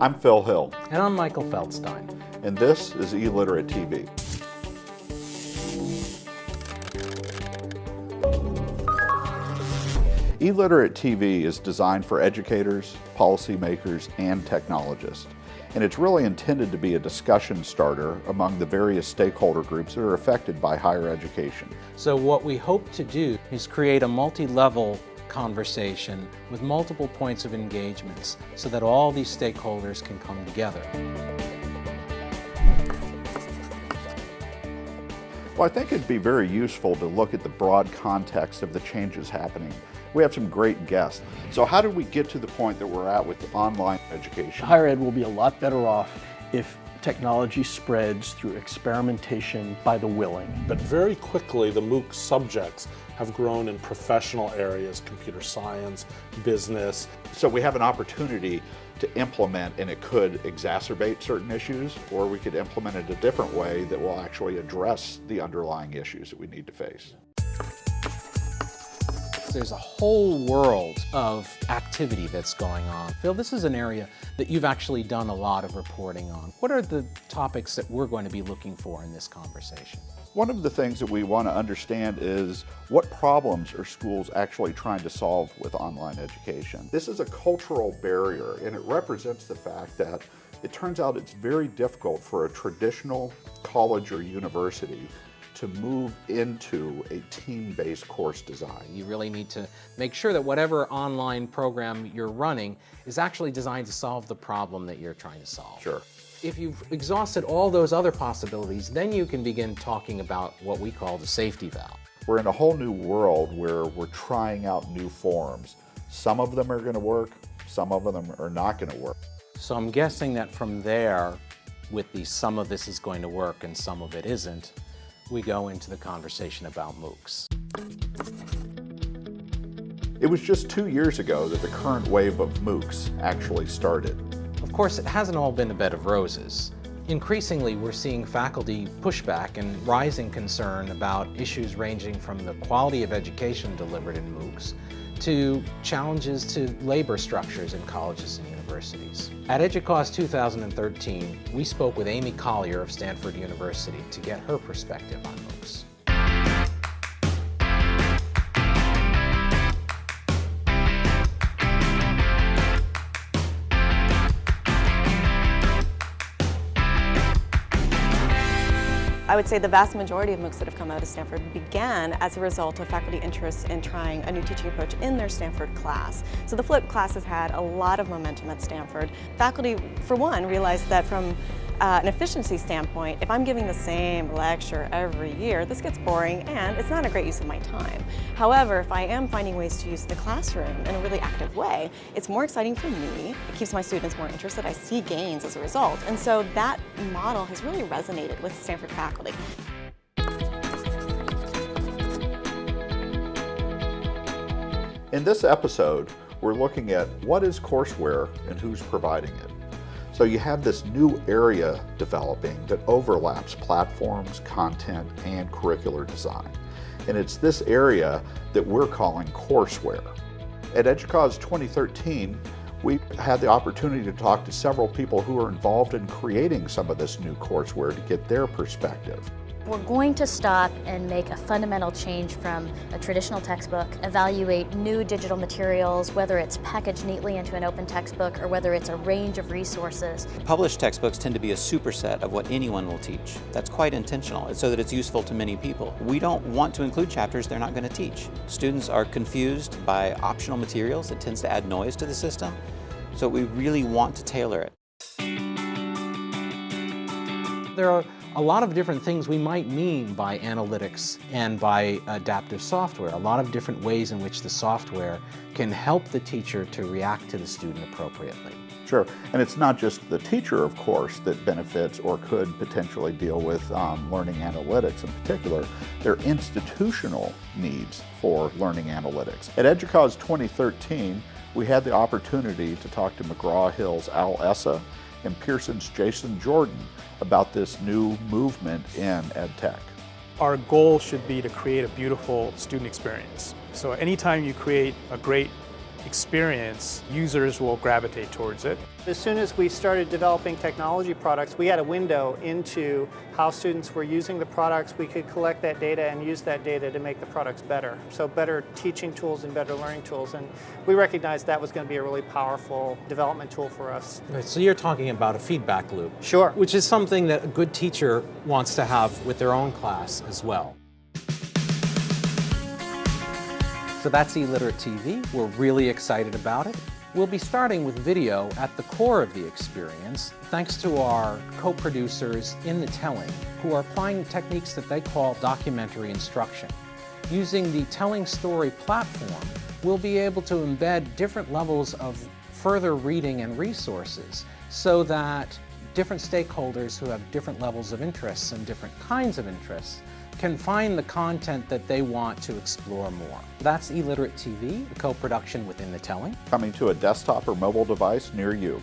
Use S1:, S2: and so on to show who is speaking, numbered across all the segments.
S1: I'm Phil Hill.
S2: And I'm Michael Feldstein.
S1: And this is eLiterate TV. eLiterate TV is designed for educators, policymakers, and technologists. And it's really intended to be a discussion starter among the various stakeholder groups that are affected by higher education.
S2: So what we hope to do is create a multi-level conversation with multiple points of engagements so that all these stakeholders can come together.
S1: Well, I think it'd be very useful to look at the broad context of the changes happening. We have some great guests. So how did we get to the point that we're at with online education?
S3: Higher ed will be a lot better off if technology spreads through experimentation by the willing.
S4: But very quickly, the MOOC subjects have grown in professional areas, computer science, business.
S1: So we have an opportunity to implement and it could exacerbate certain issues or we could implement it a different way that will actually address the underlying issues that we need to face.
S2: There's a whole world of activity that's going on. Phil, this is an area that you've actually done a lot of reporting on. What are the topics that we're going to be looking for in this conversation?
S1: One of the things that we want to understand is what problems are schools actually trying to solve with online education. This is a cultural barrier and it represents the fact that it turns out it's very difficult for a traditional college or university to move into a team-based course design.
S2: You really need to make sure that whatever online program you're running is actually designed to solve the problem that you're trying to solve.
S1: Sure.
S2: If you've exhausted all those other possibilities, then you can begin talking about what we call the safety valve.
S1: We're in a whole new world where we're trying out new forms. Some of them are going to work, some of them are not going to work.
S2: So I'm guessing that from there, with the some of this is going to work and some of it isn't, we go into the conversation about MOOCs.
S1: It was just two years ago that the current wave of MOOCs actually started.
S2: Of course, it hasn't all been a bed of roses. Increasingly, we're seeing faculty pushback and rising concern about issues ranging from the quality of education delivered in MOOCs to challenges to labor structures in colleges and universities. At EDUCAUSE 2013, we spoke with Amy Collier of Stanford University to get her perspective on MOOCs.
S5: I would say the vast majority of MOOCs that have come out of Stanford began as a result of faculty interest in trying a new teaching approach in their Stanford class. So the flipped class has had a lot of momentum at Stanford. Faculty, for one, realized that from uh, an efficiency standpoint, if I'm giving the same lecture every year, this gets boring and it's not a great use of my time. However, if I am finding ways to use the classroom in a really active way, it's more exciting for me, it keeps my students more interested, I see gains as a result. And so that model has really resonated with Stanford faculty.
S1: In this episode, we're looking at what is courseware and who's providing it. So you have this new area developing that overlaps platforms, content, and curricular design. And it's this area that we're calling courseware. At EDUCAUSE 2013, we had the opportunity to talk to several people who are involved in creating some of this new courseware to get their perspective.
S6: We're going to stop and make a fundamental change from a traditional textbook, evaluate new digital materials, whether it's packaged neatly into an open textbook or whether it's a range of resources.
S7: Published textbooks tend to be a superset of what anyone will teach. That's quite intentional, it's so that it's useful to many people. We don't want to include chapters they're not going to teach. Students are confused by optional materials. It tends to add noise to the system. So we really want to tailor it.
S2: There are a lot of different things we might mean by analytics and by adaptive software, a lot of different ways in which the software can help the teacher to react to the student appropriately.
S1: Sure, and it's not just the teacher, of course, that benefits or could potentially deal with um, learning analytics in particular. There are institutional needs for learning analytics. At EDUCAUSE 2013, we had the opportunity to talk to McGraw-Hill's Al Essa and Pearson's Jason Jordan about this new movement in EdTech.
S8: Our goal should be to create a beautiful student experience. So anytime you create a great experience, users will gravitate towards it.
S9: As soon as we started developing technology products, we had a window into how students were using the products. We could collect that data and use that data to make the products better. So better teaching tools and better learning tools. And we recognized that was going to be a really powerful development tool for us.
S2: Right, so you're talking about a feedback loop.
S9: Sure.
S2: Which is something that a good teacher wants to have with their own class as well. So that's eLiterate TV. We're really excited about it. We'll be starting with video at the core of the experience, thanks to our co-producers in the telling, who are applying techniques that they call documentary instruction. Using the Telling Story platform, we'll be able to embed different levels of further reading and resources so that different stakeholders who have different levels of interests and different kinds of interests can find the content that they want to explore more. That's eLiterate TV, a co-production within the telling.
S1: Coming to a desktop or mobile device near you.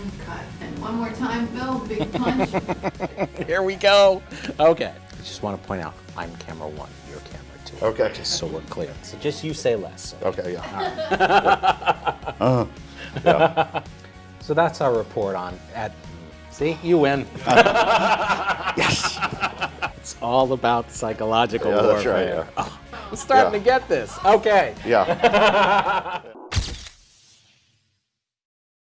S10: And cut. And one more time, Bill, big punch.
S2: Here we go. Okay. I just want to point out, I'm camera one, you're camera two.
S1: Okay.
S2: Just so we're clear. So just you say less.
S1: Okay, yeah. uh, yeah.
S2: So that's our report on at. See, you win.
S1: yes.
S2: It's all about psychological
S1: Yeah, that's
S2: warfare.
S1: right, yeah.
S2: Oh, I'm starting
S1: Yeah.
S2: to get this. Okay.
S1: Yeah.